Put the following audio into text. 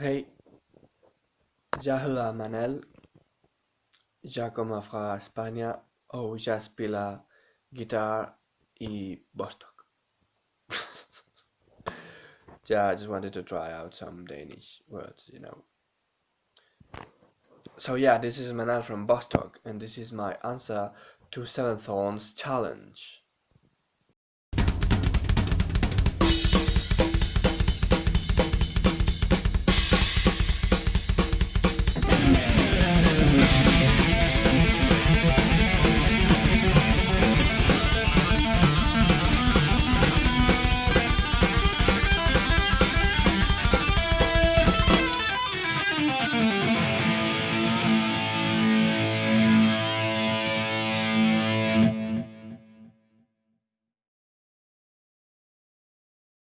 Hey, Jahla heter Manel. Jag kommer från Spanien och jag spelar guitar i Bostock. yeah, I just wanted to try out some Danish words, you know. So yeah, this is Manel from Bostock, and this is my answer to Seven Thorns challenge.